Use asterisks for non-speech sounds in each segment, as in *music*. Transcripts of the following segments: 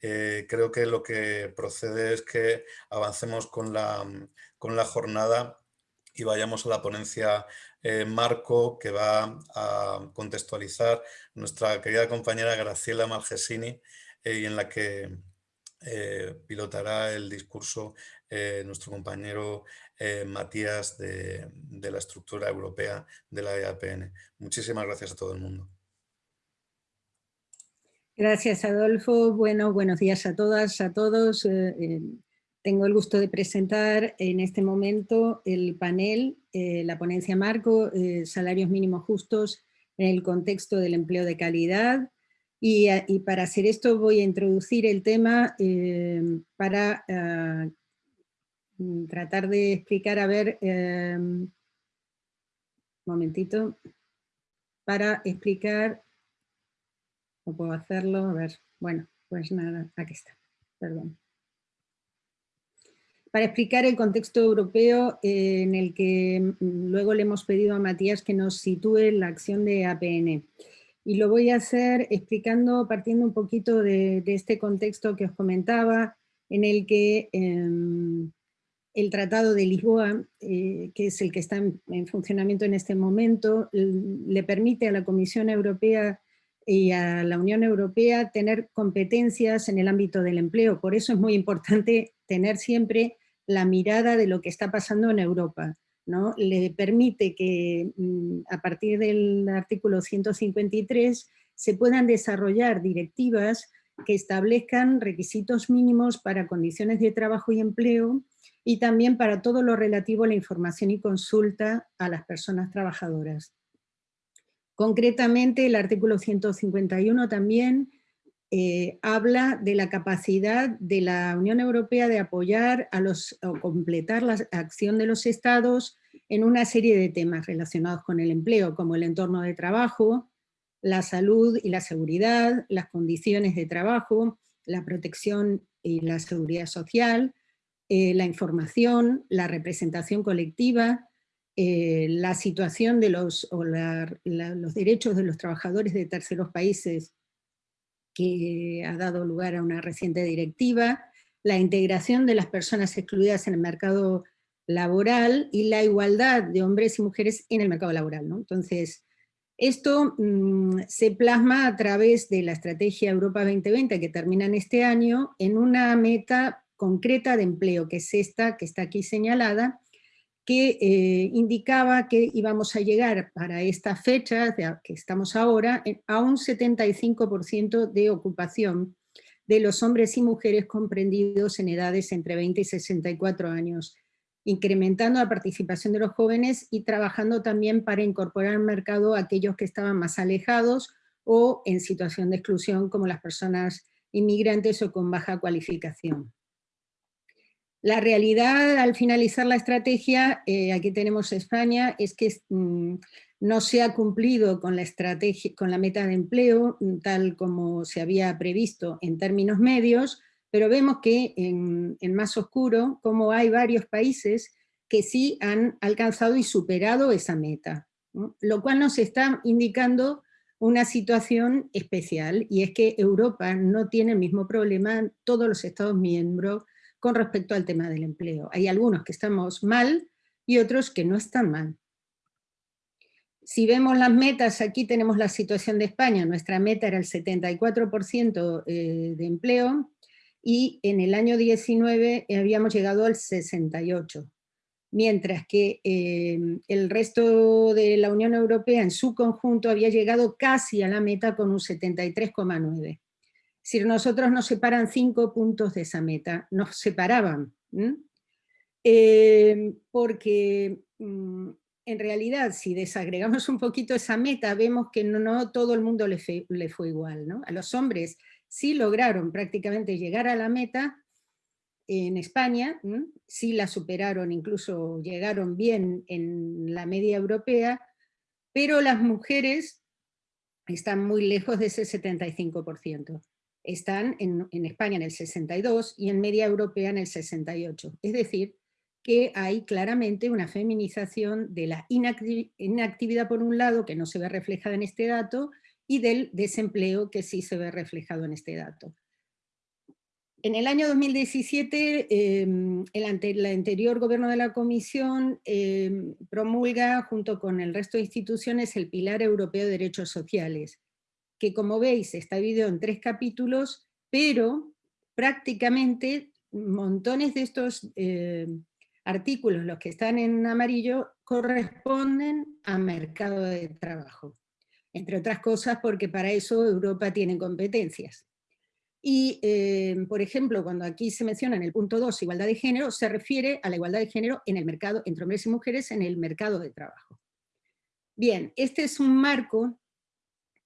creo que lo que procede es que avancemos con la, con la jornada y vayamos a la ponencia marco que va a contextualizar nuestra querida compañera Graciela Malgesini y en la que pilotará el discurso nuestro compañero eh, Matías de, la estructura europea de la EAPN. Muchísimas gracias a todo el mundo. Gracias, Adolfo. Bueno, buenos días a todas, a todos. Eh, eh, tengo el gusto de presentar en este momento el panel, la ponencia marco, salarios mínimos justos en el contexto del empleo de calidad. Y, para hacer esto voy a introducir el tema para ah, Mm, tratar de explicar, a ver, eh, un momentito, para explicar, no puedo hacerlo, a ver, bueno, pues nada, aquí está, perdón. Para explicar el contexto europeo eh, en el que mm, luego le hemos pedido a Matías que nos sitúe la acción de APN. Y lo voy a hacer explicando, partiendo un poquito de, este contexto que os comentaba, en el que em, el Tratado de Lisboa, eh, que es el que está en, funcionamiento en este momento, le permite a la Comisión Europea y a la Unión Europea tener competencias en el ámbito del empleo. Por eso es muy importante tener siempre la mirada de lo que está pasando en Europa. ¿no? Le permite que mm, a partir del artículo 153 se puedan desarrollar directivas que establezcan requisitos mínimos para condiciones de trabajo y empleo y también para todo lo relativo a la información y consulta a las personas trabajadoras. Concretamente, el artículo 151 también eh, habla de la capacidad de la Unión Europea de apoyar a los, o completar la acción de los estados en una serie de temas relacionados con el empleo, como el entorno de trabajo, la salud y la seguridad, las condiciones de trabajo, la protección y la seguridad social, eh, la información, la representación colectiva, eh, la situación de los, o los derechos de los trabajadores de terceros países que ha dado lugar a una reciente directiva, la integración de las personas excluidas en el mercado laboral y la igualdad de hombres y mujeres en el mercado laboral. Entonces, esto mm, se plasma a través de la Estrategia Europa 2020 que termina en este año en una meta concreta de empleo, que es esta que está aquí señalada, que eh, indicaba que íbamos a llegar para esta fecha, de que estamos ahora, a un 75% de ocupación de los hombres y mujeres comprendidos en edades entre 20 y 64 años, incrementando la participación de los jóvenes y trabajando también para incorporar al mercado a aquellos que estaban más alejados o en situación de exclusión como las personas inmigrantes o con baja cualificación. La realidad al finalizar la estrategia, eh, aquí tenemos España, es que mm, no se ha cumplido con la, estrategia, con la meta de empleo mm, tal como se había previsto en términos medios, pero vemos que en, más oscuro, como hay varios países que sí han alcanzado y superado esa meta, lo cual nos está indicando una situación especial, y es que Europa no tiene el mismo problema, todos los Estados miembros con respecto al tema del empleo. Hay algunos que estamos mal y otros que no están mal. Si vemos las metas, aquí tenemos la situación de España, nuestra meta era el 74% eh, de empleo, y en el año 19 habíamos llegado al 68%, mientras que eh, el resto de la Unión Europea en su conjunto había llegado casi a la meta con un 73,9%. Si nosotros nos separan cinco puntos de esa meta, nos separaban. Eh, porque mm, en realidad si desagregamos un poquito esa meta, vemos que no, todo el mundo le, fue igual. A los hombres sí lograron prácticamente llegar a la meta, en España, sí la superaron, incluso llegaron bien en la media europea, pero las mujeres están muy lejos de ese 75% están en, España en el 62 y en media europea en el 68. Es decir, que hay claramente una feminización de la inactividad por un lado, que no se ve reflejada en este dato, y del desempleo que sí se ve reflejado en este dato. En el año 2017, em, el, anterior gobierno de la Comisión em, promulga, junto con el resto de instituciones, el Pilar Europeo de Derechos Sociales, que como veis está dividido en tres capítulos, pero prácticamente montones de estos em, artículos, los que están en amarillo, corresponden a mercado de trabajo. Entre otras cosas porque para eso Europa tiene competencias. Y, eh, por ejemplo, cuando aquí se menciona en el punto 2 igualdad de género, se refiere a la igualdad de género en el mercado, entre hombres y mujeres en el mercado de trabajo. Bien, este es un marco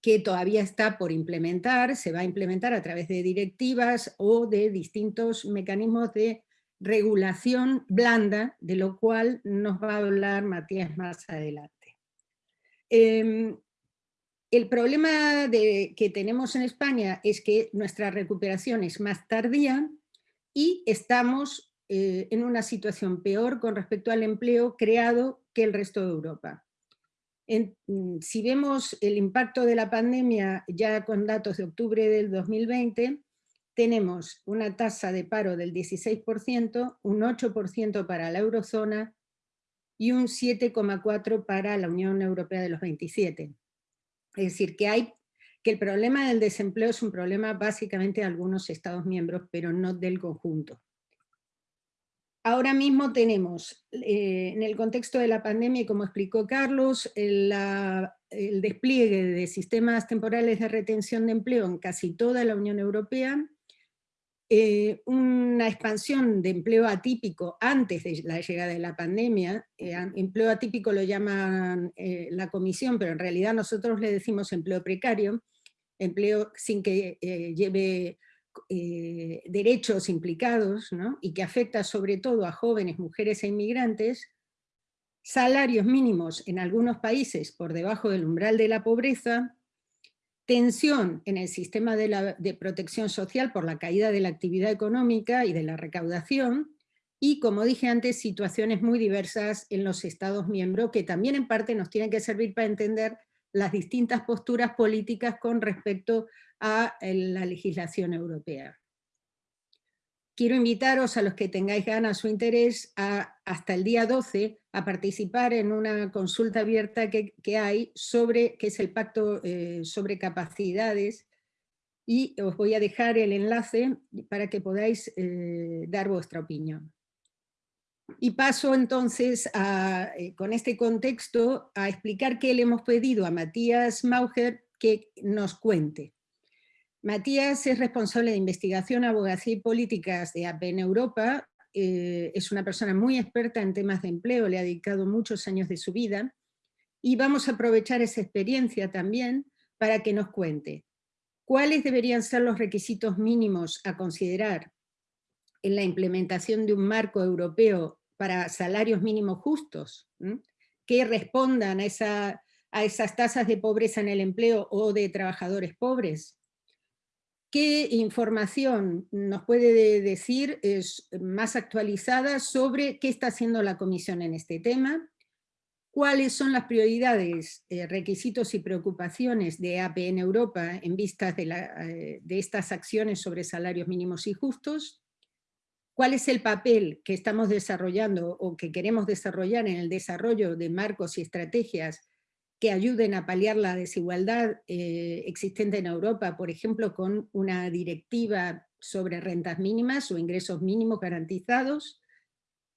que todavía está por implementar, se va a implementar a través de directivas o de distintos mecanismos de regulación blanda, de lo cual nos va a hablar Matías más adelante. Em, el problema que tenemos en España es que nuestra recuperación es más tardía y estamos eh, en una situación peor con respecto al empleo creado que el resto de Europa. Mm, si vemos el impacto de la pandemia ya con datos de octubre del 2020, tenemos una tasa de paro del 16%, un 8% para la eurozona y un 7,4% para la Unión Europea de los 27. Es decir, que, hay, que el problema del desempleo es un problema básicamente de algunos Estados miembros, pero no del conjunto. Ahora mismo tenemos, eh, en el contexto de la pandemia, como explicó Carlos, el, despliegue de sistemas temporales de retención de empleo en casi toda la Unión Europea, eh, una expansión de empleo atípico antes de la llegada de la pandemia, eh, empleo atípico lo llaman la comisión, pero en realidad nosotros le decimos empleo precario, empleo sin que lleve derechos implicados, y que afecta sobre todo a jóvenes, mujeres e inmigrantes, salarios mínimos en algunos países por debajo del umbral de la pobreza, tensión en el sistema de, protección social por la caída de la actividad económica y de la recaudación, y como dije antes, situaciones muy diversas en los Estados miembros, que también en parte nos tienen que servir para entender las distintas posturas políticas con respecto a la legislación europea. Quiero invitaros a los que tengáis ganas o interés a, hasta el día 12 a participar en una consulta abierta que, hay sobre, que es el pacto eh, sobre capacidades y os voy a dejar el enlace para que podáis eh, dar vuestra opinión. Y paso entonces eh, con este contexto a explicar qué le hemos pedido a Matías Mauger que nos cuente. Matías es responsable de investigación, abogacía y políticas de APN Europa, eh, es una persona muy experta en temas de empleo, le ha dedicado muchos años de su vida, y vamos a aprovechar esa experiencia también para que nos cuente cuáles deberían ser los requisitos mínimos a considerar en la implementación de un marco europeo para salarios mínimos justos, que respondan a, a esas tasas de pobreza en el empleo o de trabajadores pobres, ¿Qué información nos puede decir es más actualizada sobre qué está haciendo la Comisión en este tema? ¿Cuáles son las prioridades, eh, requisitos y preocupaciones de APN Europa en vistas de, eh, de estas acciones sobre salarios mínimos y justos? ¿Cuál es el papel que estamos desarrollando o que queremos desarrollar en el desarrollo de marcos y estrategias que ayuden a paliar la desigualdad eh, existente en Europa, por ejemplo, con una directiva sobre rentas mínimas o ingresos mínimos garantizados,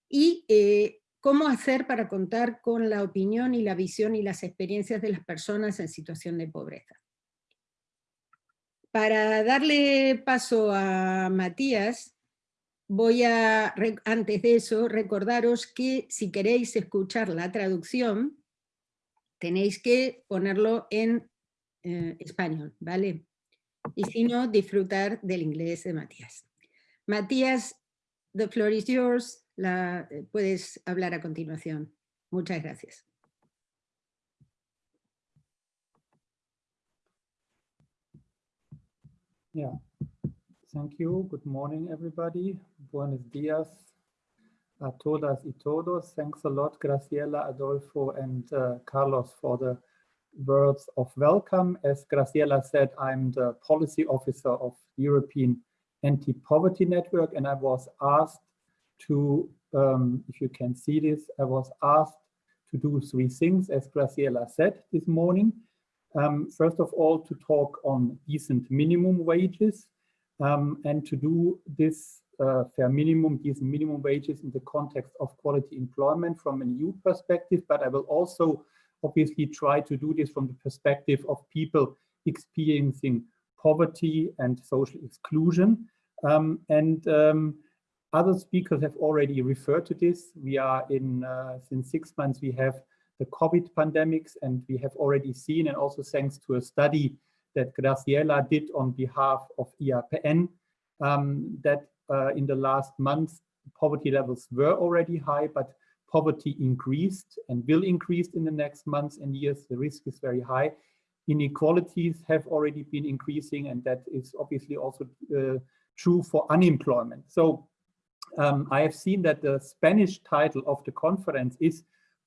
y eh, cómo hacer para contar con la opinión y la visión y las experiencias de las personas en situación de pobreza. Para darle paso a Matías, voy a, antes de eso, recordaros que si queréis escuchar la traducción, tenéis que ponerlo en eh, español, ¿vale? Y si no, disfrutar del inglés de Matías. Matías, the floor is yours. Eh, puedes hablar a continuación. Muchas gracias. Yeah, thank you. Good morning, everybody. Buenos días. A todas y todos. Thanks a lot, Graciela, Adolfo, and uh, Carlos for the words of welcome. As Graciela said, I'm the policy officer of European anti-poverty network and I was asked to, um, if you can see this, I was asked to do three things, as Graciela said this morning. Um, first of all, to talk on decent minimum wages um, and to do this uh, fair minimum, decent minimum wages in the context of quality employment from an EU perspective, but I will also obviously try to do this from the perspective of people experiencing poverty and social exclusion. Um, and um, other speakers have already referred to this. We are in, uh, since six months, we have the COVID pandemics and we have already seen, and also thanks to a study that Graciela did on behalf of EAPN, um, that uh, in the last months, poverty levels were already high, but poverty increased and will increase in the next months and years. The risk is very high. Inequalities have already been increasing, and that is obviously also uh, true for unemployment. So um, I have seen that the Spanish title of the conference is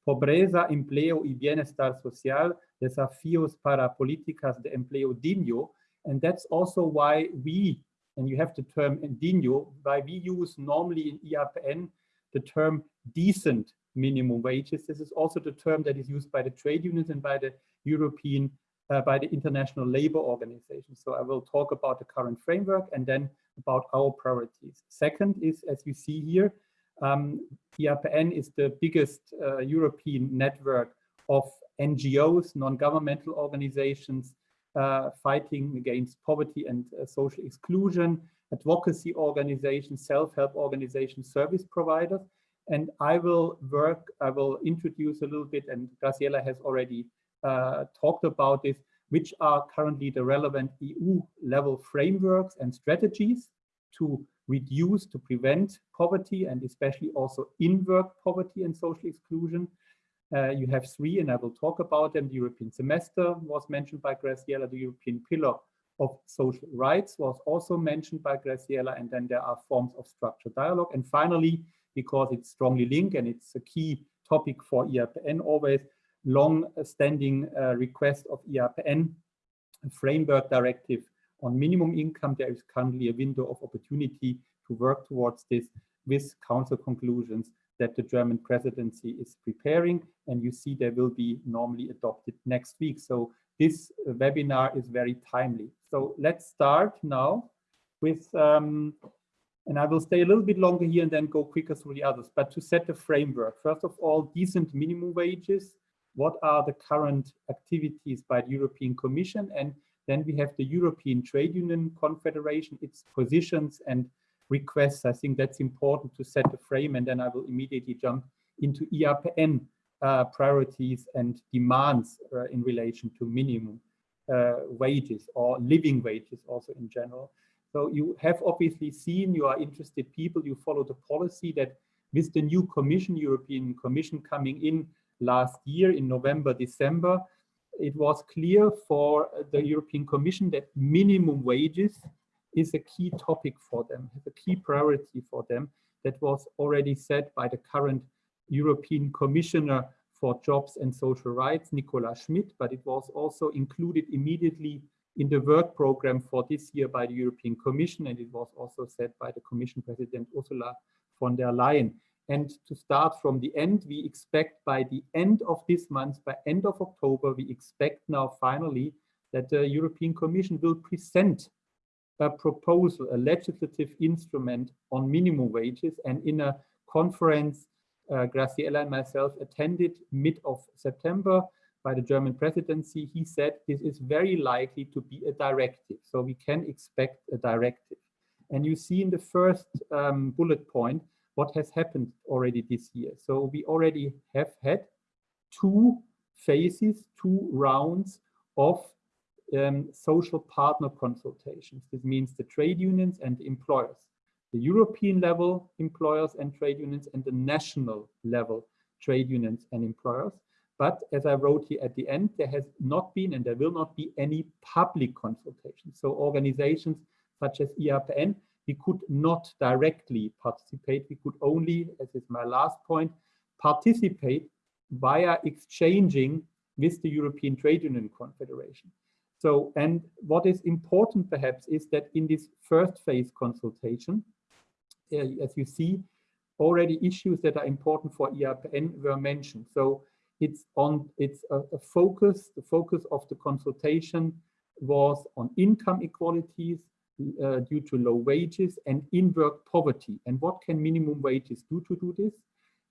Pobreza, Empleo y Bienestar Social, Desafíos para Políticas de Empleo Digno. And that's also why we, and you have the term digno, why we use normally in EAPN the term decent minimum wages. This is also the term that is used by the trade unions and by the European, uh, by the International Labour Organization. So I will talk about the current framework and then about our priorities. Second is, as you see here, um, EAPN is the biggest uh, European network of NGOs, non-governmental organizations fighting against poverty and uh, social exclusion, advocacy organizations, self-help organizations, service providers. And I will work, I will introduce a little bit, and Graciela has already uh, talked about this, which are currently the relevant EU level frameworks and strategies to reduce, to prevent poverty and especially also in-work poverty and social exclusion. Uh, you have three, and I will talk about them. The European semester was mentioned by Graciela, the European pillar of social rights was also mentioned by Graciela, and then there are forms of structured dialogue. And finally, because it's strongly linked and it's a key topic for EAPN always, long-standing uh, request of EAPN, framework directive on minimum income. There is currently a window of opportunity to work towards this with council conclusions that the German presidency is preparing. And you see they will be normally adopted next week. So this webinar is very timely. So let's start now with, um, and I will stay a little bit longer here and then go quicker through the others, but to set the framework. First of all, decent minimum wages. What are the current activities by the European Commission? And then we have the European Trade Union Confederation, its positions and requests. I think that's important to set the frame and then I will immediately jump into EAPN uh, priorities and demands uh, in relation to minimum uh, wages or living wages also in general. So you have obviously seen, you are interested people, you follow the policy that with the new commission, European Commission coming in last year in November, December, it was clear for the European Commission that minimum wages is a key topic for them, a key priority for them that was already set by the current European Commissioner for Jobs and Social Rights, Nicola Schmit, but it was also included immediately in the work program for this year by the European Commission, and it was also set by the Commission President Ursula von der Leyen. And to start from the end, we expect by the end of this month, by end of October, we expect now finally that the European Commission will present a proposal, a legislative instrument on minimum wages. And in a conference, uh, Graciela and myself attended mid of September by the German presidency, he said this is very likely to be a directive. So we can expect a directive. And you see in the first um, bullet point, what has happened already this year. So we already have had two phases, two rounds of um, social partner consultations. This means the trade unions and employers, the European level employers and trade unions and the national level trade unions and employers. But as I wrote here at the end, there has not been and there will not be any public consultation. So organizations such as EAPN, we could not directly participate. We could only, as is my last point, participate via exchanging with the European Trade Union Confederation. So, and what is important perhaps is that in this first phase consultation, uh, as you see, already issues that are important for EAPN were mentioned. So it's on it's a, a focus, the focus of the consultation was on income equalities uh, due to low wages and in-work poverty. And what can minimum wages do to do this?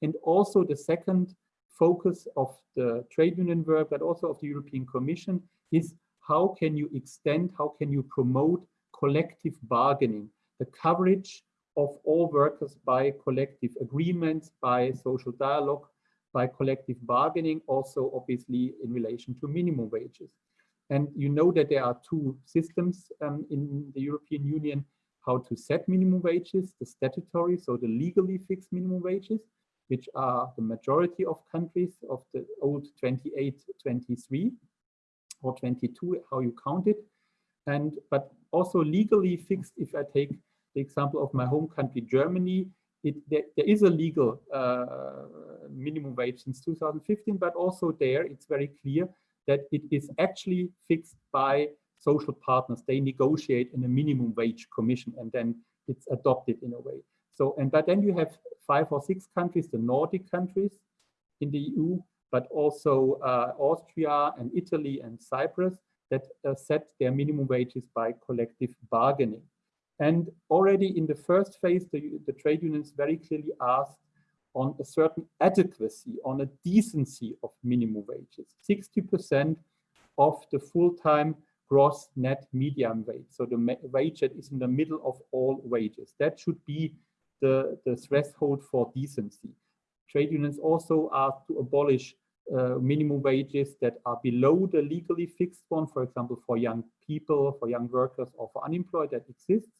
And also the second focus of the trade union work, but also of the European Commission is how can you extend, how can you promote collective bargaining, the coverage of all workers by collective agreements, by social dialogue, by collective bargaining, also obviously in relation to minimum wages. And you know that there are two systems um, in the European Union, how to set minimum wages, the statutory, so the legally fixed minimum wages, which are the majority of countries of the old 28, 23 or 22, how you count it. And but also legally fixed, if I take the example of my home country, Germany, it, there, there is a legal uh, minimum wage since 2015, but also there it's very clear that it is actually fixed by social partners. They negotiate in a minimum wage commission and then it's adopted in a way. So, and but then you have five or six countries, the Nordic countries in the EU, but also uh, Austria and Italy and Cyprus that uh, set their minimum wages by collective bargaining. And already in the first phase, the, the trade unions very clearly asked on a certain adequacy, on a decency of minimum wages. 60% of the full-time gross net median wage. So the wage that is in the middle of all wages. That should be the, the threshold for decency. Trade unions also asked to abolish uh, minimum wages that are below the legally fixed one, for example, for young people, for young workers, or for unemployed that exists.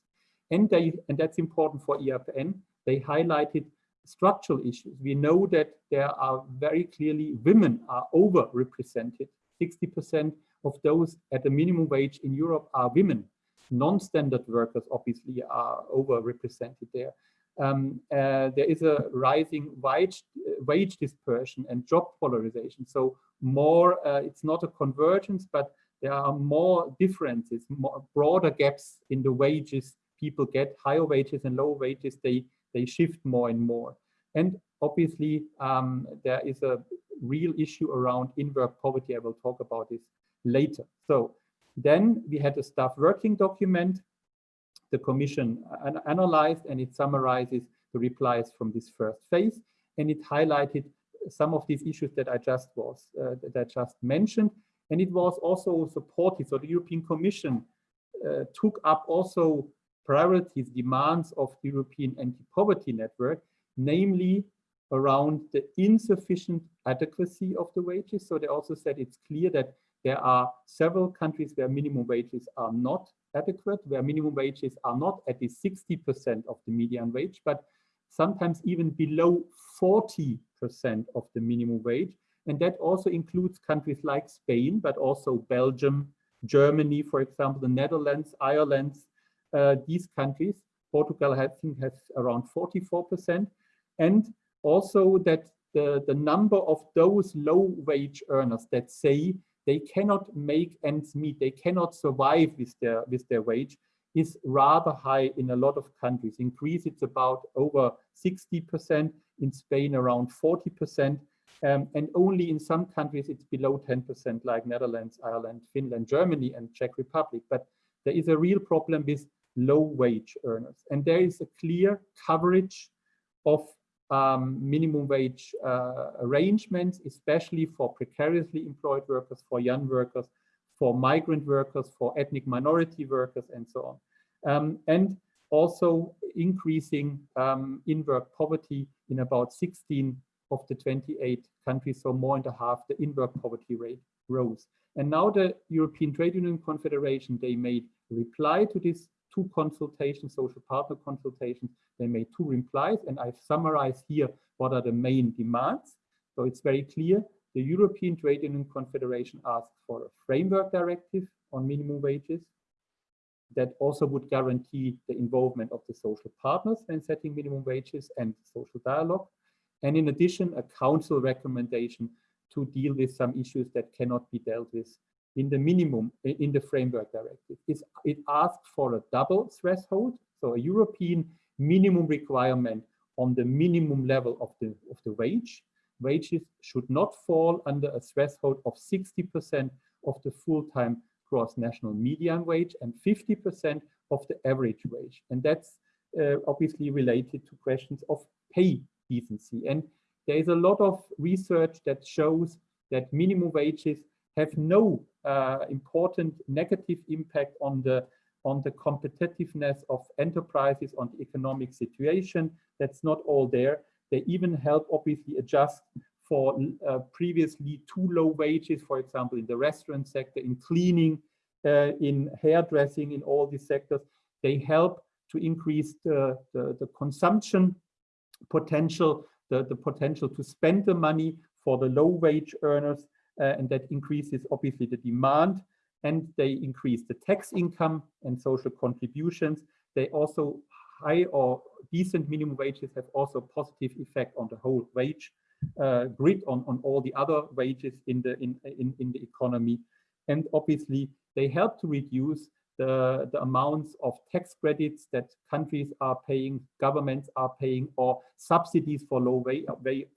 And, they, and that's important for EFN. they highlighted structural issues. We know that there are very clearly women are overrepresented. 60% of those at the minimum wage in Europe are women. Non-standard workers obviously are overrepresented there. Um, uh, there is a rising wage, uh, wage dispersion and job polarization. So more, uh, it's not a convergence, but there are more differences, more broader gaps in the wages people get, higher wages and lower wages, they they shift more and more. And obviously, um, there is a real issue around in-work poverty. I will talk about this later. So then we had a staff working document. The commission an analyzed and it summarizes the replies from this first phase. And it highlighted some of these issues that I just was uh, that I just mentioned. And it was also supported. So the European Commission uh, took up also priorities, demands of the European Anti-Poverty Network, namely around the insufficient adequacy of the wages. So they also said it's clear that there are several countries where minimum wages are not adequate, where minimum wages are not at least 60% of the median wage, but sometimes even below 40% of the minimum wage. And that also includes countries like Spain, but also Belgium, Germany, for example, the Netherlands, Ireland, uh, these countries. Portugal, I think, has around 44%. And also that the, the number of those low wage earners that say they cannot make ends meet, they cannot survive with their, with their wage, is rather high in a lot of countries. In Greece, it's about over 60%, in Spain around 40%, um, and only in some countries it's below 10%, like Netherlands, Ireland, Finland, Germany, and Czech Republic. But there is a real problem with low wage earners. And there is a clear coverage of um, minimum wage uh, arrangements, especially for precariously employed workers, for young workers, for migrant workers, for ethnic minority workers, and so on. Um, and also increasing um, in-work poverty in about 16 of the 28 countries, so more than a half the in-work poverty rate rose. And now the European Trade Union Confederation, they made reply to this two consultations, social partner consultations. They made two replies, and I've summarized here what are the main demands. So it's very clear. The European Trade Union Confederation asked for a framework directive on minimum wages that also would guarantee the involvement of the social partners when setting minimum wages and social dialogue. And in addition, a council recommendation to deal with some issues that cannot be dealt with in the minimum, in the framework directive, is it asked for a double threshold, so a European minimum requirement on the minimum level of the, of the wage. Wages should not fall under a threshold of 60% of the full-time gross national median wage and 50% of the average wage. And that's uh, obviously related to questions of pay decency. And there is a lot of research that shows that minimum wages have no uh, important negative impact on the on the competitiveness of enterprises, on the economic situation. That's not all there. They even help obviously adjust for uh, previously too low wages, for example, in the restaurant sector, in cleaning, uh, in hairdressing, in all these sectors. They help to increase the, the, the consumption potential, the, the potential to spend the money for the low wage earners, uh, and that increases obviously the demand, and they increase the tax income and social contributions. They also high or decent minimum wages have also positive effect on the whole wage uh, grid on, on all the other wages in the in, in, in the economy. And obviously they help to reduce the, the amounts of tax credits that countries are paying, governments are paying, or subsidies for low wage,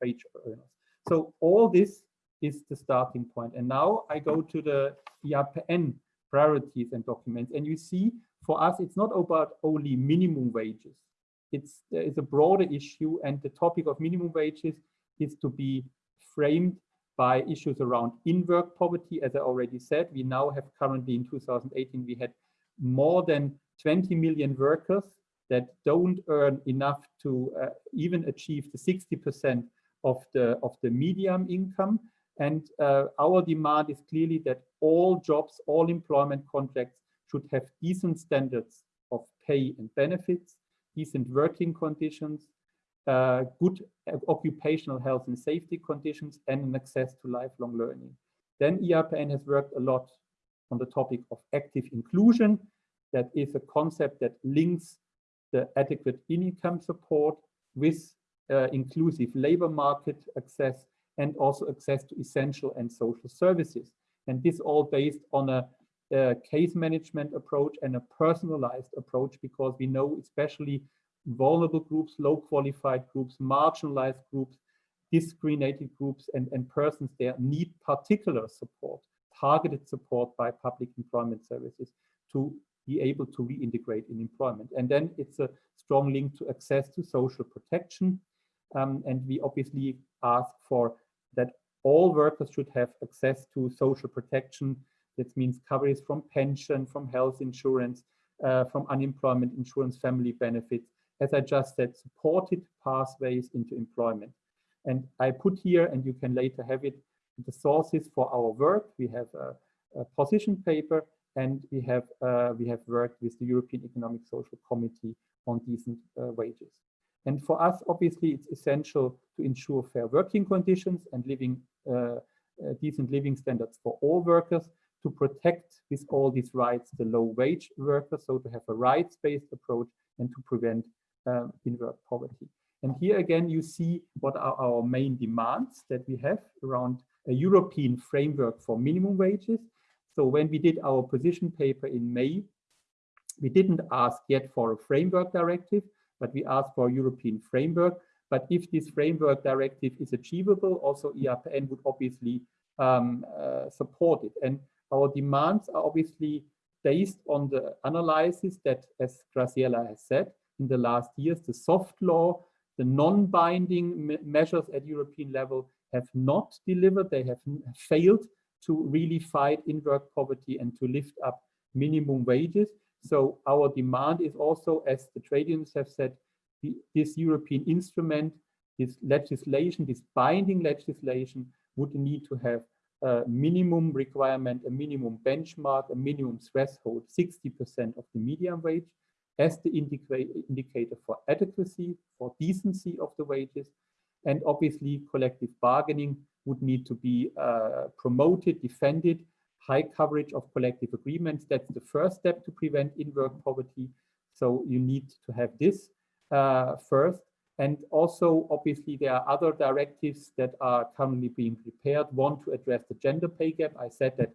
wage earners. So all this is the starting point. And now I go to the EAPN priorities and documents. And you see, for us, it's not about only minimum wages. It's is a broader issue, and the topic of minimum wages is to be framed by issues around in-work poverty. As I already said, we now have currently in 2018, we had more than 20 million workers that don't earn enough to uh, even achieve the 60% of the, of the medium income. And uh, our demand is clearly that all jobs, all employment contracts should have decent standards of pay and benefits, decent working conditions, uh, good occupational health and safety conditions, and an access to lifelong learning. Then EAPN has worked a lot on the topic of active inclusion. That is a concept that links the adequate income support with uh, inclusive labor market access and also access to essential and social services. And this all based on a, a case management approach and a personalized approach because we know especially vulnerable groups, low qualified groups, marginalized groups, discriminated groups and, and persons there need particular support, targeted support by public employment services to be able to reintegrate in employment. And then it's a strong link to access to social protection. Um, and we obviously ask for that all workers should have access to social protection. That means coverage from pension, from health insurance, uh, from unemployment insurance, family benefits, as I just said, supported pathways into employment. And I put here, and you can later have it, the sources for our work. We have a, a position paper, and we have uh, we have worked with the European Economic Social Committee on decent uh, wages. And for us, obviously, it's essential to ensure fair working conditions and living uh, uh decent living standards for all workers to protect with all these rights the low wage workers, so to have a rights-based approach and to prevent um, in-work poverty. And here again, you see what are our main demands that we have around a European framework for minimum wages. So when we did our position paper in May, we didn't ask yet for a framework directive, but we ask for a European framework. But if this framework directive is achievable, also EAPN would obviously um, uh, support it. And our demands are obviously based on the analysis that, as Graciela has said, in the last years, the soft law, the non-binding measures at European level have not delivered. They have failed to really fight in-work poverty and to lift up minimum wages. So our demand is also, as the trade unions have said, the, this European instrument, this legislation, this binding legislation would need to have a minimum requirement, a minimum benchmark, a minimum threshold, 60% of the median wage as the indicator for adequacy, for decency of the wages. And obviously collective bargaining would need to be uh, promoted, defended, high coverage of collective agreements. That's the first step to prevent in-work poverty. So you need to have this uh, first. And also, obviously, there are other directives that are currently being prepared. One to address the gender pay gap. I said that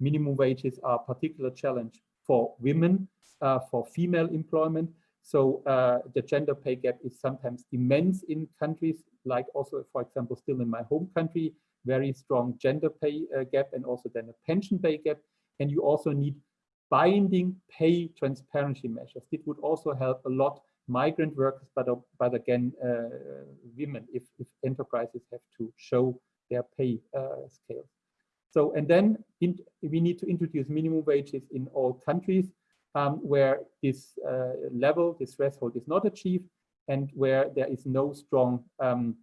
minimum wages are a particular challenge for women, uh, for female employment. So uh, the gender pay gap is sometimes immense in countries like also, for example, still in my home country, very strong gender pay uh, gap and also then a pension pay gap. And you also need binding pay transparency measures. It would also help a lot migrant workers, but, uh, but again, uh, women, if, if, enterprises have to show their pay uh, scales. So, and then in, we need to introduce minimum wages in all countries um, where this uh, level, this threshold is not achieved and where there is no strong um,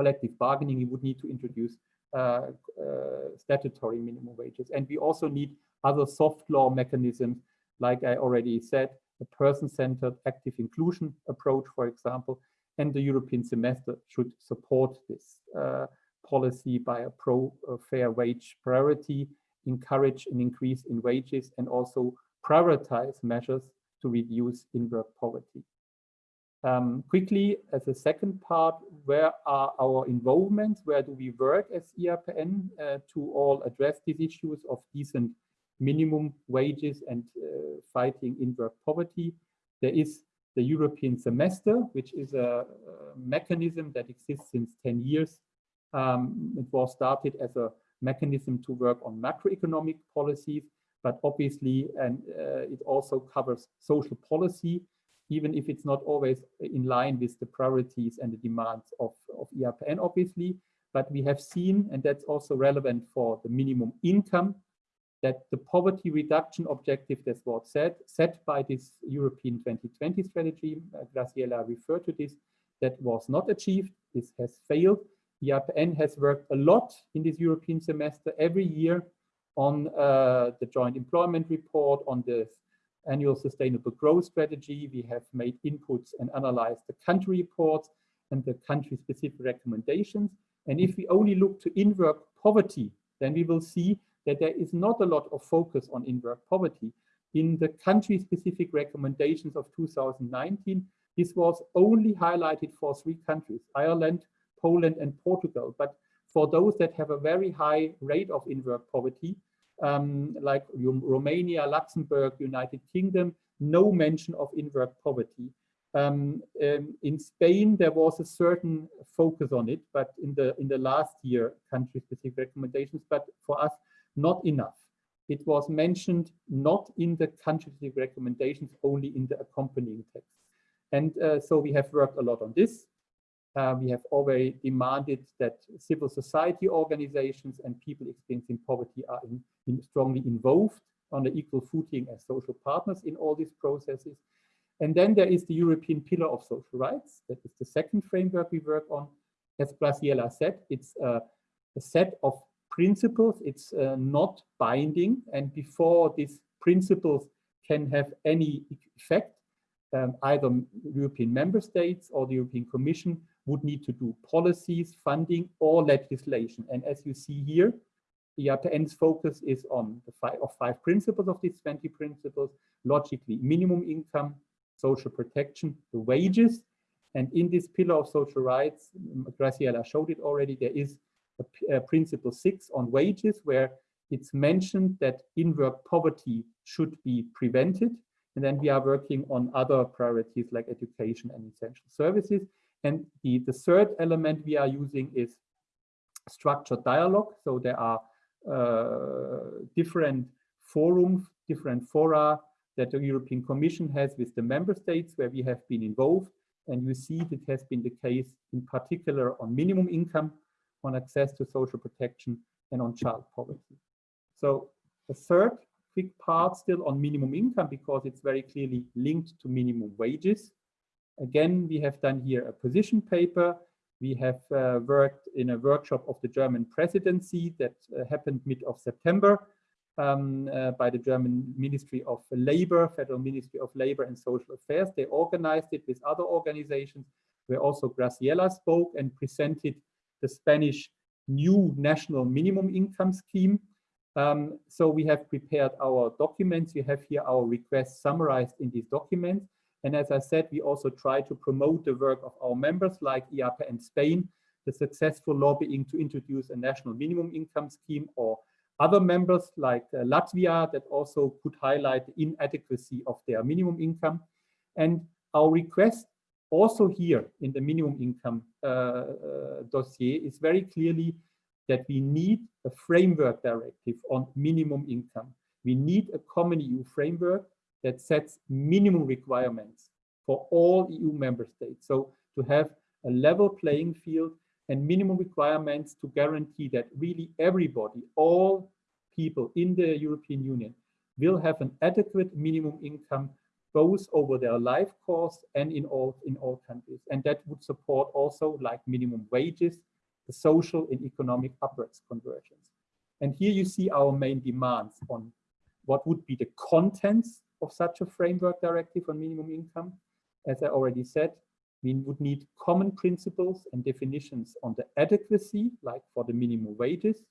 collective bargaining, we would need to introduce uh, uh, statutory minimum wages. And we also need other soft law mechanisms, like I already said, a person-centered active inclusion approach, for example, and the European semester should support this uh, policy by a pro-fair wage priority, encourage an increase in wages, and also prioritize measures to reduce in-work poverty. Um, quickly, as a second part, where are our involvements? Where do we work as EAPN uh, to all address these issues of decent minimum wages and uh, fighting in-work poverty? There is the European semester, which is a, mechanism that exists since 10 years. Um, it was started as a mechanism to work on macroeconomic policies, but obviously, and uh, it also covers social policy, even if it's not always in line with the priorities and the demands of, of EAPN, obviously. But we have seen, and that's also relevant for the minimum income, that the poverty reduction objective that's what said, set by this European 2020 strategy, uh, Graciela referred to this, that was not achieved, this has failed. EAPN has worked a lot in this European semester every year on uh, the joint employment report, on the annual sustainable growth strategy. We have made inputs and analyzed the country reports and the country specific recommendations. And if we only look to in-work poverty, then we will see that there is not a lot of focus on in-work poverty. In the country specific recommendations of 2019, this was only highlighted for three countries, Ireland, Poland and Portugal. But for those that have a very high rate of in-work poverty, um, like Romania, Luxembourg, United Kingdom, no mention of in-work poverty. Um, um, in Spain, there was a certain focus on it, but in the in the last year, country-specific recommendations, but for us, not enough. It was mentioned not in the country-specific recommendations, only in the accompanying text. And uh, so we have worked a lot on this. Uh, we have already demanded that civil society organizations and people experiencing poverty are in, in strongly involved on the equal footing as social partners in all these processes. And then there is the European Pillar of Social Rights. That is the second framework we work on. As Graciela said, it's a set of principles. It's uh, not binding. And before these principles can have any effect, um, either European member states or the European Commission would need to do policies, funding, or legislation. And as you see here, the EAPN's focus is on the five of five principles of these 20 principles, logically minimum income, social protection, the wages. And in this pillar of social rights, Graciela showed it already, there is a, a principle six on wages where it's mentioned that in-work poverty should be prevented. And then we are working on other priorities like education and essential services. And the, the third element we are using is structured dialogue. So there are uh, different forums, different fora that the European Commission has with the member states where we have been involved. And you see that has been the case in particular on minimum income, on access to social protection, and on child poverty. So the third quick part still on minimum income because it's very clearly linked to minimum wages. Again, we have done here a position paper. We have uh, worked in a workshop of the German presidency that uh, happened mid of September um, uh, by the German Ministry of Labor, Federal Ministry of Labor and Social Affairs. They organized it with other organizations where also Graciela spoke and presented the Spanish new national minimum income scheme. Um, so we have prepared our documents. You have here our requests summarized in these documents. And as I said, we also try to promote the work of our members like EAPN Spain, the successful lobbying to introduce a national minimum income scheme or other members like uh, Latvia that also could highlight the inadequacy of their minimum income. And our request also here in the minimum income uh, uh, dossier is very clearly that we need a framework directive on minimum income. We need a common EU framework that sets minimum requirements for all EU member states. So to have a level playing field and minimum requirements to guarantee that really everybody, all people in the European Union will have an adequate minimum income both over their life course and in all in all countries. And that would support also like minimum wages, the social and economic upwards convergence. And here you see our main demands on what would be the contents of such a framework directive on minimum income. As I already said, we would need common principles and definitions on the adequacy, like for the minimum wages,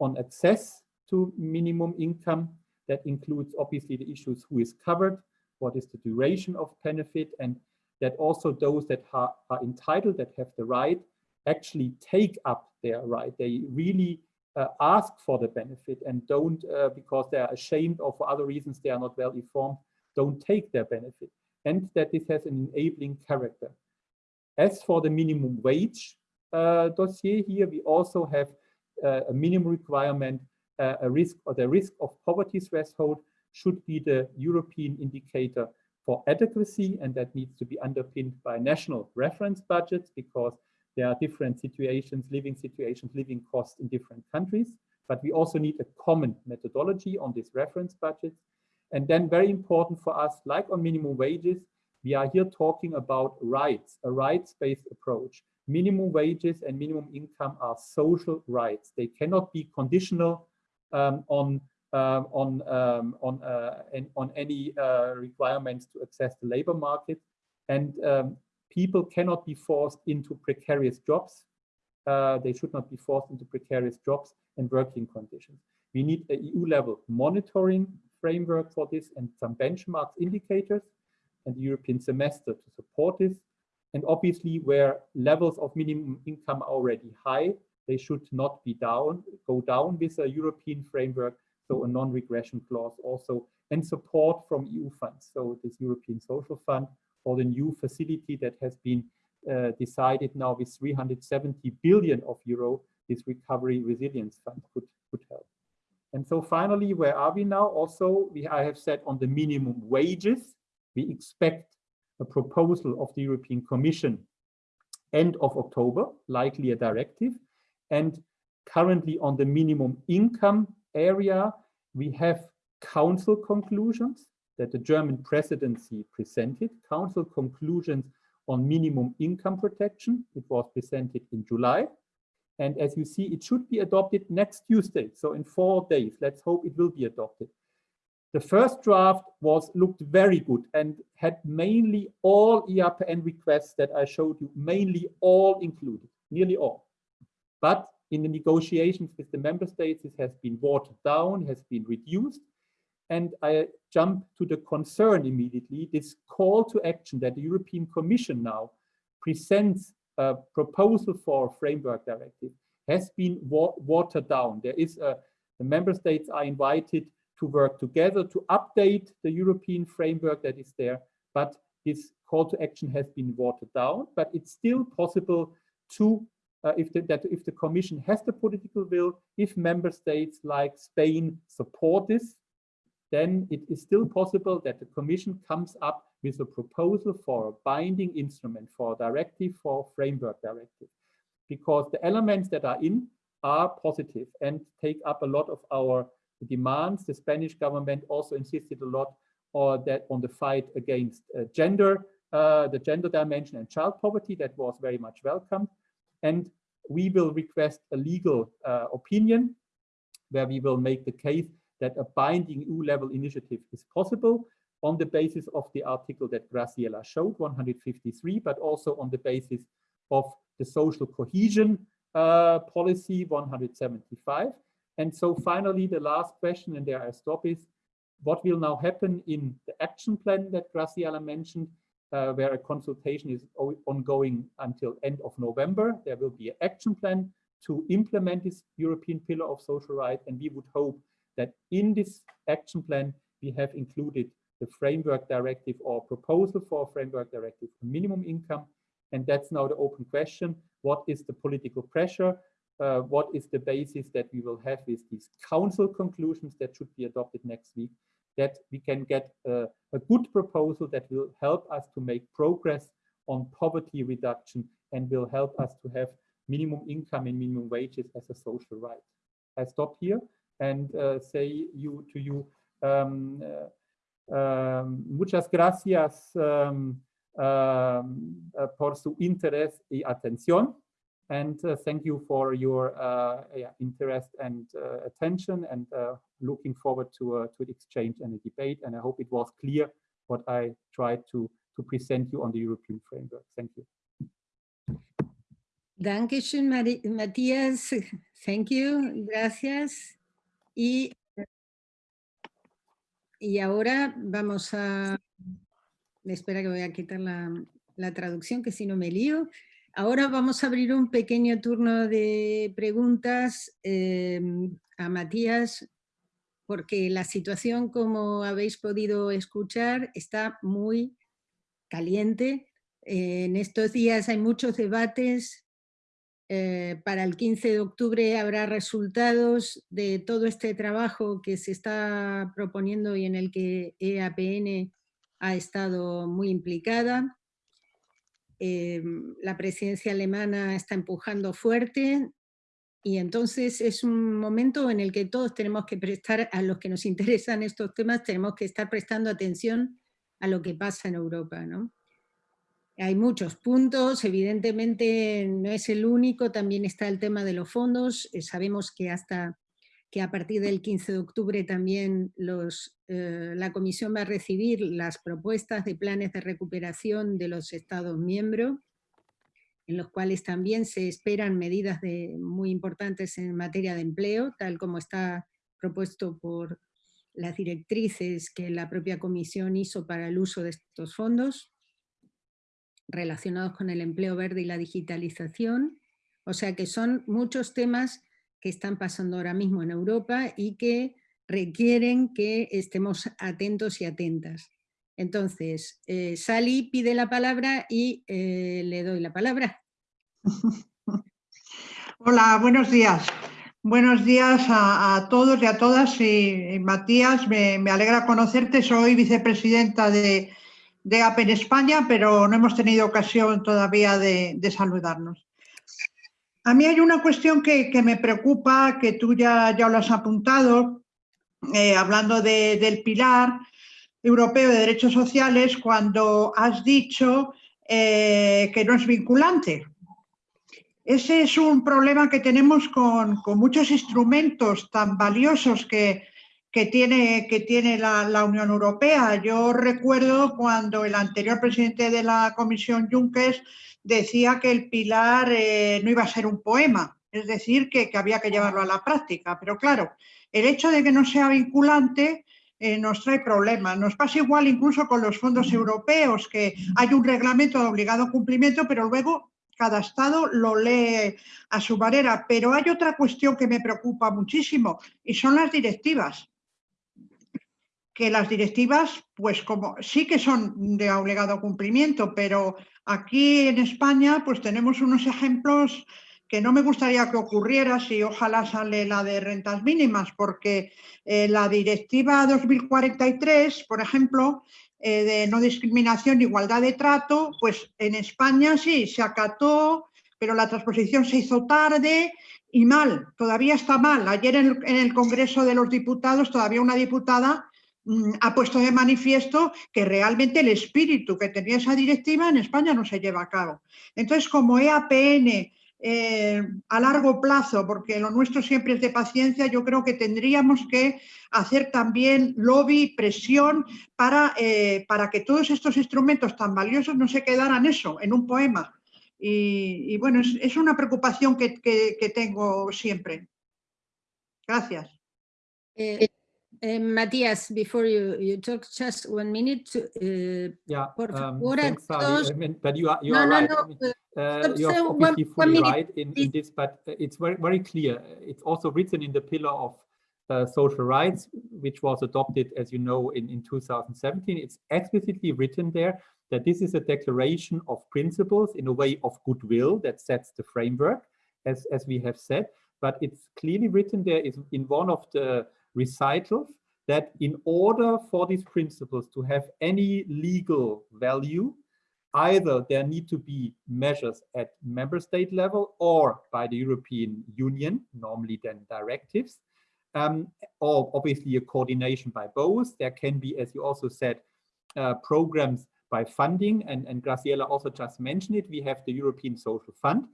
on access to minimum income. That includes obviously the issues who is covered, what is the duration of benefit, and that also those that are, are entitled, that have the right, actually take up their right. They really uh, ask for the benefit and don't, uh, because they are ashamed or for other reasons they are not well informed, don't take their benefit and that this has an enabling character. As for the minimum wage uh, dossier here, we also have uh, a minimum requirement, uh, a risk or the risk of poverty threshold should be the European indicator for adequacy, and that needs to be underpinned by national reference budgets because there are different situations, living situations, living costs in different countries. But we also need a common methodology on this reference budget. And then very important for us, like on minimum wages, we are here talking about rights, a rights-based approach. Minimum wages and minimum income are social rights. They cannot be conditional um, on um, on um, on uh, on any uh, requirements to access the labor market, and um, people cannot be forced into precarious jobs. Uh, they should not be forced into precarious jobs and working conditions. We need a EU level monitoring framework for this and some benchmarks indicators and the European semester to support this. And obviously where levels of minimum income are already high, they should not be down, go down with a European framework, so a non-regression clause also, and support from EU funds. So this European Social Fund or the new facility that has been uh, decided now with 370 billion of euro, this recovery resilience fund could, could help. And so finally, where are we now? Also, we I have said on the minimum wages, we expect a proposal of the European Commission end of October, likely a directive. And currently on the minimum income area, we have council conclusions that the German presidency presented, council conclusions on minimum income protection. It was presented in July. And as you see, it should be adopted next Tuesday. So in four days, let's hope it will be adopted. The first draft was looked very good and had mainly all EAPN requests that I showed you, mainly all included, nearly all. But in the negotiations with the member states, it has been watered down, has been reduced. And I jump to the concern immediately, this call to action that the European Commission now presents a proposal for a framework directive has been wa watered down. There is a, the member states are invited to work together to update the European framework that is there, but this call to action has been watered down, but it's still possible to, uh, if, the, that if the Commission has the political will, if member states like Spain support this, then it is still possible that the Commission comes up with a proposal for a binding instrument, for a directive, for a framework directive. Because the elements that are in are positive and take up a lot of our demands. The Spanish government also insisted a lot or that on the fight against uh, gender, uh, the gender dimension and child poverty that was very much welcomed. And we will request a legal uh, opinion where we will make the case that a binding EU level initiative is possible on the basis of the article that Graciela showed, 153, but also on the basis of the social cohesion uh, policy 175. And so finally, the last question, and there I stop, is what will now happen in the action plan that Graciela mentioned, uh, where a consultation is ongoing until end of November. There will be an action plan to implement this European pillar of social rights. And we would hope that in this action plan, we have included the framework directive or proposal for a framework directive minimum income. And that's now the open question. What is the political pressure? Uh, what is the basis that we will have with these council conclusions that should be adopted next week? That we can get a, a good proposal that will help us to make progress on poverty reduction and will help us to have minimum income and minimum wages as a social right. I stop here and uh, say you to you um, uh, um, muchas gracias um, um uh, por su interés y atención and thank you for your yeah, interest and attention and looking forward to to the exchange and the debate and I hope it was clear what I tried to to present you on the European framework. Thank you. Dankeschön, Matthias. Thank you. Gracias. Y, y ahora vamos a... Espera que voy a quitar la, la traducción, que si no me lío. Ahora vamos a abrir un pequeño turno de preguntas em, a Matías, porque la situación, como habéis podido escuchar, está muy caliente. en estos días hay muchos debates eh, para el 15 de octubre habrá resultados de todo este trabajo que se está proponiendo y en el que EAPN ha estado muy implicada. Eh, la presidencia alemana está empujando fuerte y entonces es un momento en el que todos tenemos que prestar, a los que nos *laughs* interesan estos temas, tenemos que estar prestando atención a lo que pasa en Europa. ¿no? Hay muchos puntos, evidentemente no es el único, también está el tema de los fondos, eh, sabemos que hasta que a partir del 15 de octubre también eh, la Comisión va a recibir las propuestas de planes de recuperación de los Estados miembros, en los cuales también se esperan medidas muy importantes en materia de empleo, tal como está propuesto por las directrices que la propia Comisión hizo para el uso de estos fondos relacionados con el empleo verde y la digitalización. O sea que son muchos temas que están pasando ahora mismo en Europa y que requieren que estemos atentos y atentas. Entonces, eh, Sally pide la palabra y eh, le doy la palabra. *laughs* Hola, buenos días. Buenos días a, todos y a todas. Y, Matías, me, alegra conocerte. Soy vicepresidenta de, de APE en España, pero no hemos tenido ocasión todavía de, saludarnos. A mí hay una cuestión que, me preocupa, que tú ya, ya lo has apuntado, eh, hablando del pilar europeo de derechos sociales, cuando has dicho eh, que no es vinculante. Ese es un problema que tenemos con muchos instrumentos tan valiosos que, que tiene, que tiene la, Unión Europea. Yo recuerdo cuando el anterior presidente de la Comisión, Juncker, decía que el pilar eh, no iba a ser un poema, es decir, que, había que llevarlo a la práctica. Pero claro, el hecho de que no sea vinculante eh, nos trae problemas. Nos pasa igual incluso con los fondos europeos, que hay un reglamento de obligado cumplimiento, pero luego cada Estado lo lee a su manera. Pero hay otra cuestión que me preocupa muchísimo y son las directivas que las directivas, pues como sí que son de obligado cumplimiento, pero aquí en España pues tenemos unos ejemplos que no me gustaría que ocurriera si ojalá sale la de rentas mínimas, porque eh, la directiva 2043, por ejemplo, eh, de no discriminación, igualdad de trato, pues en España sí, se acató, pero la transposición se hizo tarde y mal, todavía está mal. Ayer en el Congreso de los Diputados todavía una diputada ha puesto de manifiesto que realmente el espíritu que tenía esa directiva en España no se lleva a cabo. Entonces, como EAPN eh, a largo plazo, porque lo nuestro siempre es de paciencia, yo creo que tendríamos que hacer también lobby, presión, para, eh, para que todos estos instrumentos tan valiosos no se quedaran eso, en un poema. Y, bueno, es, una preocupación que, tengo siempre. Gracias. Eh, Uh, Matías, before you, you talk just one minute. Uh, yeah, um, thanks. I mean, but you are, you no, are no, right. no, uh, you're one- obviously one fully minute, right in, in this, but uh, it's very, very clear. It's also written in the pillar of uh, social rights, which was adopted, as you know, in, in 2017. It's explicitly written there that this is a declaration of principles in a way of goodwill that sets the framework, as, as we have said. But it's clearly written there is in one of the recitals that in order for these principles to have any legal value, either there need to be measures at member state level or by the European Union, normally then directives, um, or obviously a coordination by both. There can be, as you also said, uh, programs by funding, and, and Graciela also just mentioned it, we have the European Social Fund.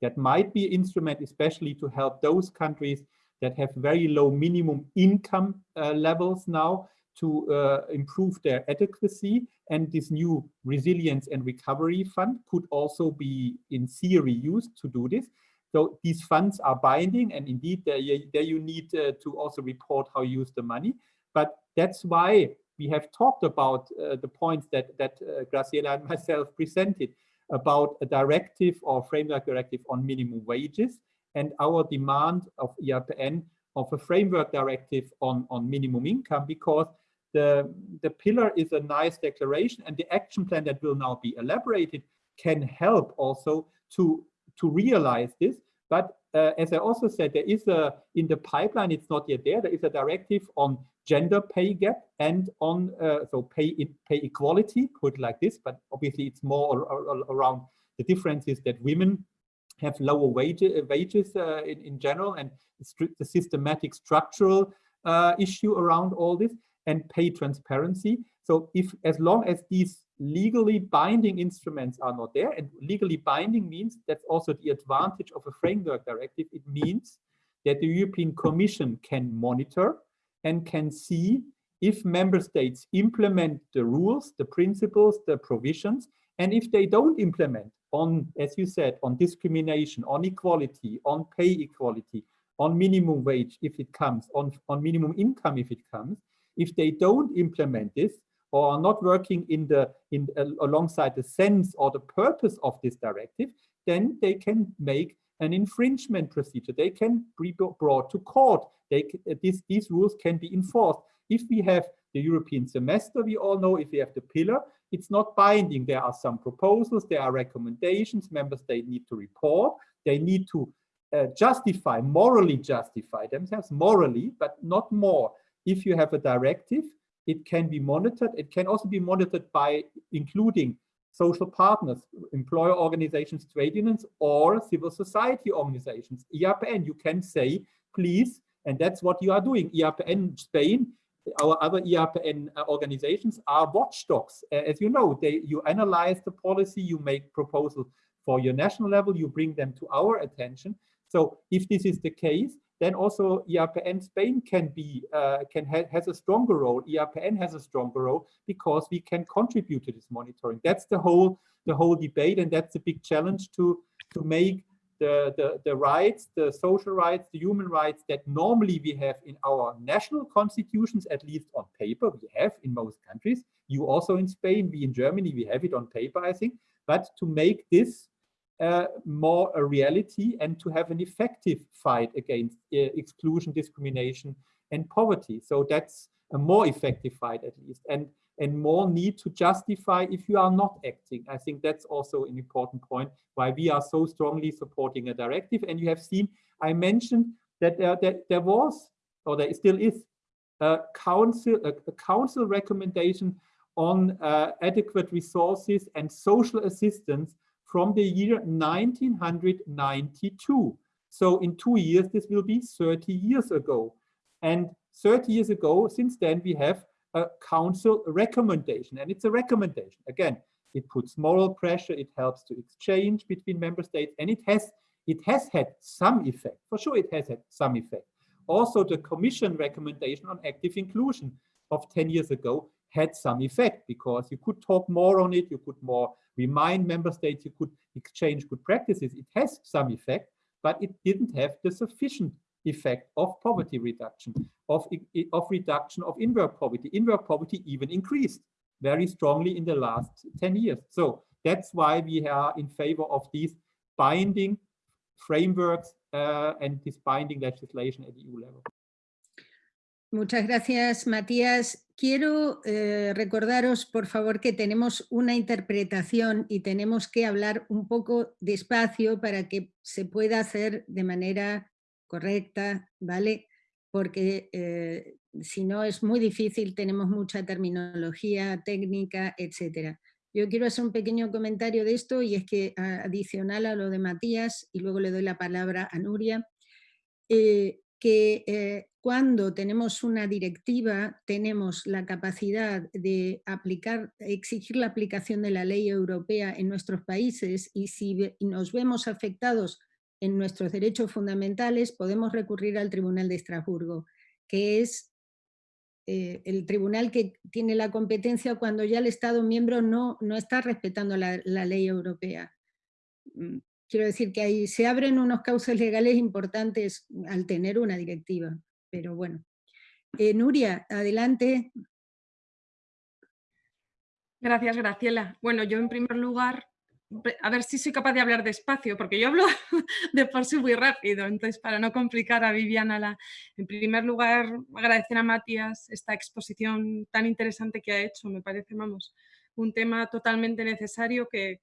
That might be instrument especially to help those countries that have very low minimum income uh, levels now to uh, improve their adequacy. And this new resilience and recovery fund could also be in theory used to do this. So these funds are binding and indeed there you, need uh, to also report how you use the money. But that's why we have talked about uh, the points that, that uh, Graciela and *laughs* myself presented about a directive or framework directive on minimum wages and our demand of EAPN of a framework directive on, on minimum income because the, the pillar is a nice declaration and the action plan that will now be elaborated can help also to, to realize this. But uh, as I also said, there is a, in the pipeline, it's not yet there, there is a directive on gender pay gap and on, uh, so pay, pay equality, put like this, but obviously it's more around the differences that women have lower wage, wages uh, in, in general and the systematic structural uh, issue around all this and pay transparency. So if as long as these legally binding instruments are not there and legally binding means that's also the advantage of a framework directive. It means that the European Commission can monitor and can see if member states implement the rules, the principles, the provisions, and if they don't implement on, as you said, on discrimination, on equality, on pay equality, on minimum wage if it comes, on, on minimum income if it comes, if they don't implement this or are not working in the in uh, alongside the sense or the purpose of this directive, then they can make an infringement procedure. They can be brought to court. They uh, these these rules can be enforced. If we have the European semester, we all know if we have the pillar, it's not binding. There are some proposals, there are recommendations, member states need to report, they need to uh, justify, morally justify themselves, morally, but not more. If you have a directive, it can be monitored. It can also be monitored by including social partners, employer organizations, trade unions, or civil society organizations. EAPN, you can say, please, and that's what you are doing. EAPN Spain our other EAPN uh, organizations are watchdogs. As you know, they you analyze the policy, you make proposals for your national level, you bring them to our attention. So if this is the case, then also EAPN Spain can be uh, can ha has a stronger role. EAPN has a stronger role because we can contribute to this monitoring. That's the whole the whole debate, and that's a big challenge to to make the, the, the rights, the social rights, the human rights that normally we have in our national constitutions, at least on paper, we have in most countries. You also in Spain, we in Germany, we have it on paper, I think. But to make this uh, more a reality and to have an effective fight against uh, exclusion, discrimination, and poverty. So that's a more effective fight at least. And and more need to justify if you are not acting. I think that's also an important point why we are so strongly supporting a directive. And you have seen, I mentioned that there, there, there was, or there still is, a council, a council recommendation on uh, adequate resources and social assistance from the year 1992. So in two years, this will be 30 years ago. And 30 years ago, since then, we have a council recommendation. And it's a recommendation. Again, it puts moral pressure, it helps to exchange between member states, and it has it has had some effect. For sure, it has had some effect. Also, the Commission recommendation on active inclusion of 10 years ago had some effect because you could talk more on it, you could more remind member states, you could exchange good practices. It has some effect, but it didn't have the sufficient effect of poverty reduction, of, of reduction of in-work poverty. In-work poverty even increased very strongly in the last 10 years. So That's why we are in favor of these binding frameworks uh, and this binding legislation at EU level. Muchas gracias, Matías. Quiero eh, recordaros, por favor, que tenemos una interpretación y tenemos que hablar un poco despacio para que se pueda hacer de manera correcta, ¿vale? Porque eh, si no es muy difícil, tenemos mucha terminología técnica, etcétera. Yo quiero hacer un pequeño comentario de esto y es que adicional a lo de Matías, y luego le doy la palabra a Nuria, eh, que eh, cuando tenemos una directiva tenemos la capacidad de aplicar, exigir la aplicación de la ley europea en nuestros países y si nos vemos afectados en nuestros derechos fundamentales podemos recurrir al Tribunal de Estrasburgo, que es eh, el tribunal que tiene la competencia cuando ya el Estado miembro no, no está respetando la, ley europea. Mm, Quiero decir que ahí se abren unos causas legales importantes al tener una directiva, pero bueno. Eh, Nuria, adelante. Gracias, Graciela. Bueno, yo en primer lugar, a ver si soy capaz de hablar despacio, porque yo hablo *laughs* de por sí muy rápido, entonces para no complicar a Viviana, la, en primer lugar agradecer a Matías esta exposición tan interesante que ha hecho, me parece, vamos, un tema totalmente necesario que,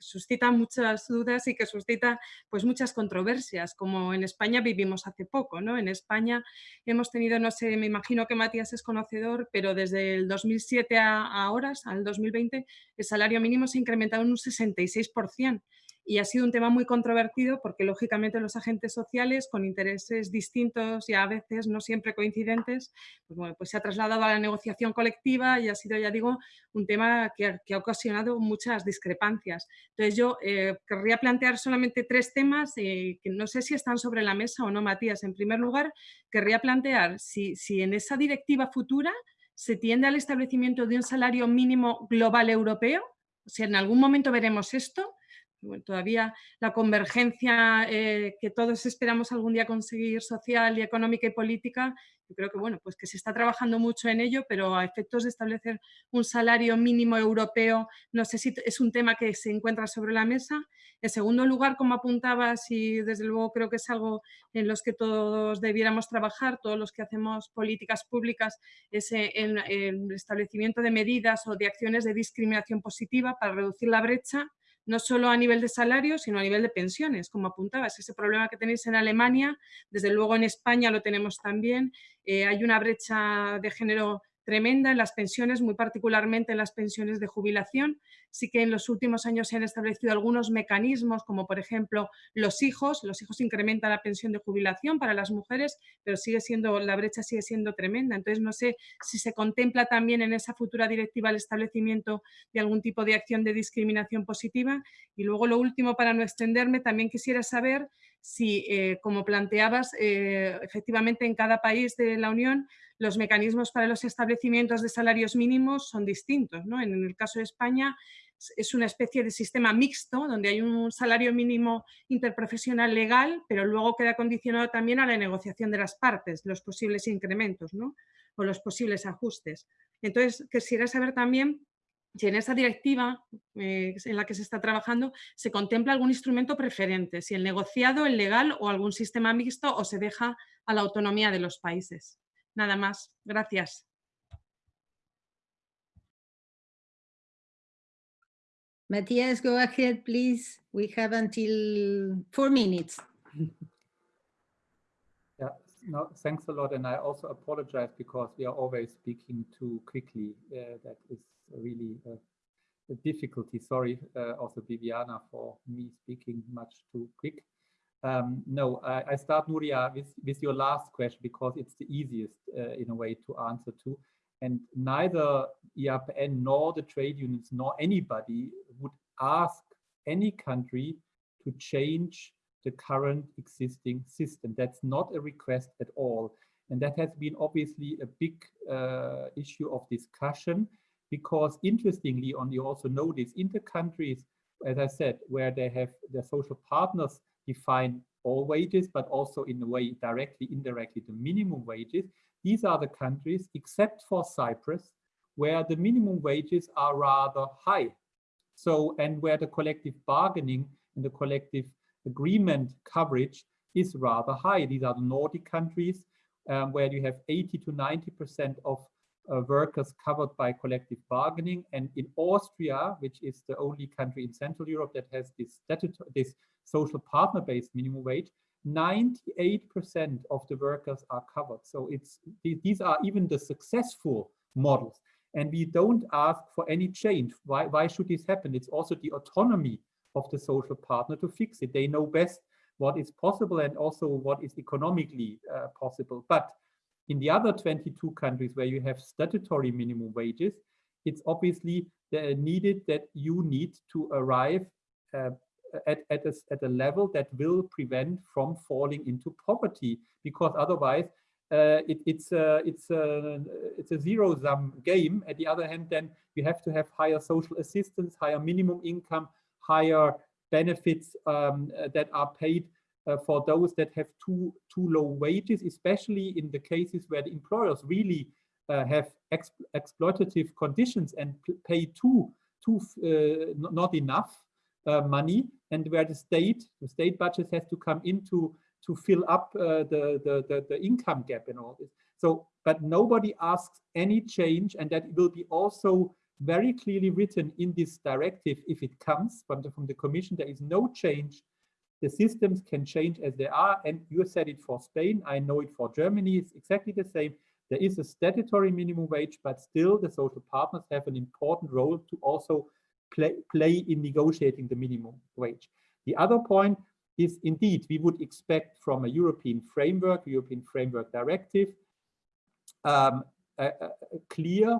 suscita muchas dudas y que suscita pues, muchas controversias, como en España vivimos hace poco. ¿no? En España hemos tenido, no sé, me imagino que Matías es conocedor, pero desde el 2007 a ahora, al 2020, el salario mínimo se ha incrementado en un 66% y ha sido un tema muy controvertido porque lógicamente los agentes sociales con intereses distintos y a veces no siempre coincidentes, pues, bueno, pues se ha trasladado a la negociación colectiva y ha sido, ya digo, un tema que ha, ocasionado muchas discrepancias. Entonces yo eh, querría plantear solamente tres temas eh, que no sé si están sobre la mesa o no, Matías. En primer lugar, querría plantear si, si en esa directiva futura se tiende al establecimiento de un salario mínimo global europeo, sea, en algún momento veremos esto, todavía la convergencia eh, que todos esperamos algún día conseguir social y económica y política, yo creo que bueno, pues que se está trabajando mucho en ello, pero a efectos de establecer un salario mínimo europeo, no sé si es un tema que se encuentra sobre la mesa. En segundo lugar, como apuntabas, y desde luego creo que es algo en los que todos debiéramos trabajar, todos los que hacemos políticas públicas, es el establecimiento de medidas o de acciones de discriminación positiva para reducir la brecha no solo a nivel de salario, sino a nivel de pensiones, como apuntabas. Ese problema que tenéis en Alemania, desde luego en España lo tenemos también. Eh, hay una brecha de género tremenda en las pensiones, muy particularmente en las pensiones de jubilación. Sí que en los últimos años se han establecido algunos mecanismos, como por ejemplo los hijos. Los hijos incrementan la pensión de jubilación para las mujeres, pero sigue siendo, la brecha sigue siendo tremenda. Entonces, no sé si se contempla también en esa futura directiva el establecimiento de algún tipo de acción de discriminación positiva. Y luego, lo último, para no extenderme, también quisiera saber si, eh, como planteabas, eh, efectivamente en cada país de la Unión los mecanismos para los establecimientos de salarios mínimos son distintos. ¿no? En el caso de España es una especie de sistema mixto donde hay un salario mínimo interprofesional legal, pero luego queda condicionado también a la negociación de las partes, los posibles incrementos ¿no? o los posibles ajustes. Entonces, quisiera saber también si en esa directiva eh, en la que se está trabajando se contempla algún instrumento preferente, si el negociado, el legal o algún sistema mixto o se deja a la autonomía de los países. Nada más. Gracias. Matthias, go ahead, please. We have until four minutes. Yeah, no, thanks a lot. And I also apologize because we are always speaking too quickly. Uh, that is really a, difficulty. Sorry, uh, also Viviana for me speaking much too quick. Um, no, I, I, start Nuria with, with your last question because it's the easiest uh, in a way to answer to. And neither EAPN nor the trade unions nor anybody would ask any country to change the current existing system. That's not a request at all. And that has been obviously a big uh, issue of discussion because interestingly, on you also notice in the countries, as I said, where they have their social partners define all wages, but also in a way directly, indirectly, the minimum wages. These are the countries, except for Cyprus, where the minimum wages are rather high. So, and where the collective bargaining and the collective agreement coverage is rather high. These are the Nordic countries um, where you have 80 to 90% of uh, workers covered by collective bargaining. And in Austria, which is the only country in Central Europe that has this, this social partner-based minimum wage, 98% of the workers are covered. So it's these are even the successful models. And we don't ask for any change. Why, why should this happen? It's also the autonomy of the social partner to fix it. They know best what is possible and also what is economically uh, possible. But in the other 22 countries where you have statutory minimum wages, it's obviously uh, needed that you need to arrive uh, at, at, a, at a level that will prevent from falling into poverty because otherwise uh, it, it's a it's a it's a zero sum game. At the other hand, then you have to have higher social assistance, higher minimum income, higher benefits um, that are paid uh, for those that have too too low wages, especially in the cases where the employers really uh, have ex exploitative conditions and pay too too uh, not enough uh, money, and where the state the state budget has to come into to fill up uh, the, the, the the income gap and all this. So, but nobody asks any change, and that will be also very clearly written in this directive if it comes from the, from the commission there is no change the systems can change as they are and you said it for spain i know it for germany it's exactly the same. There is a statutory minimum wage but still the social partners have an important role to also play, play in negotiating the minimum wage. The other point is indeed we would expect from a european framework european framework directive um, a, a clear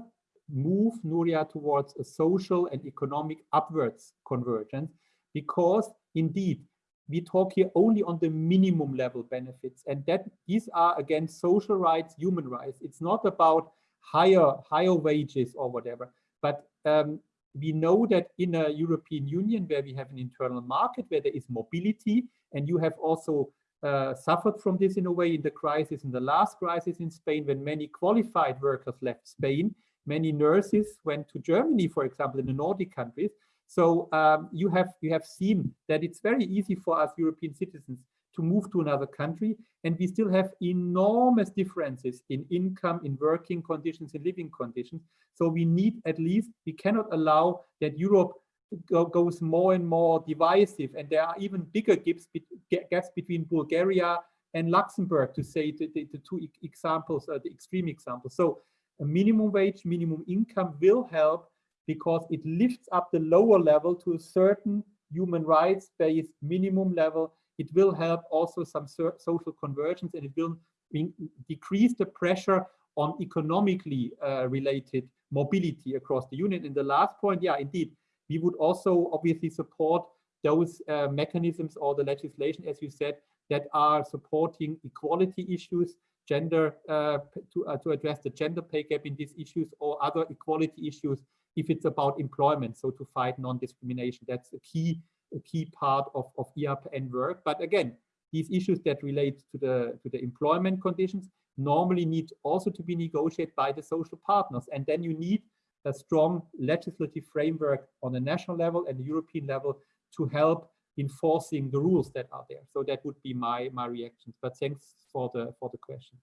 move Nuria towards a social and economic upwards convergence because indeed we talk here only on the minimum level benefits. And that these are again social rights human rights. It's not about higher higher wages or whatever. But um, we know that in a European Union where we have an internal market where there is mobility and you have also uh, suffered from this in a way in the crisis in the last crisis in Spain when many qualified workers left Spain. Many nurses went to Germany, for example, in the Nordic countries. So um, you have you have seen that it's very easy for us European citizens to move to another country, and we still have enormous differences in income, in working conditions, in living conditions. So we need at least we cannot allow that Europe go, goes more and more divisive, and there are even bigger gaps, gaps between Bulgaria and Luxembourg, to say the, the, the two examples, uh, the extreme examples. So a minimum wage, minimum income will help because it lifts up the lower level to a certain human rights-based minimum level. It will help also some social convergence and it will decrease the pressure on economically uh, related mobility across the union. And the last point, yeah, indeed, we would also obviously support those uh, mechanisms or the legislation, as you said, that are supporting equality issues gender uh, to, uh, to address the gender pay gap in these issues or other equality issues if it's about employment so to fight non-discrimination that's a key a key part of, of EAPN work but again these issues that relate to the to the employment conditions normally need also to be negotiated by the social partners and then you need a strong legislative framework on the national level and European level to help enforcing the rules that are there. So that would be my my reactions. But thanks for the for the question.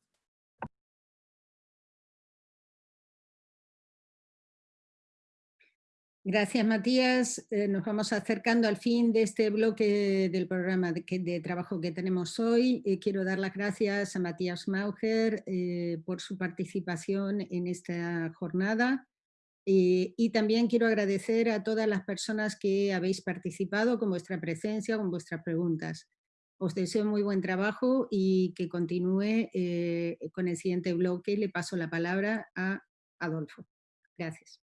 Gracias, Matías. Eh, nos vamos acercando al fin de este bloque del programa de, trabajo que tenemos hoy. Eh, quiero dar las gracias a Matías Mauger eh, por su participación en esta jornada. Eh, y también quiero agradecer a todas las personas que habéis participado con vuestra presencia, con vuestras preguntas. Os deseo muy buen trabajo y que continúe con el siguiente bloque. Le paso la palabra a Adolfo. Gracias.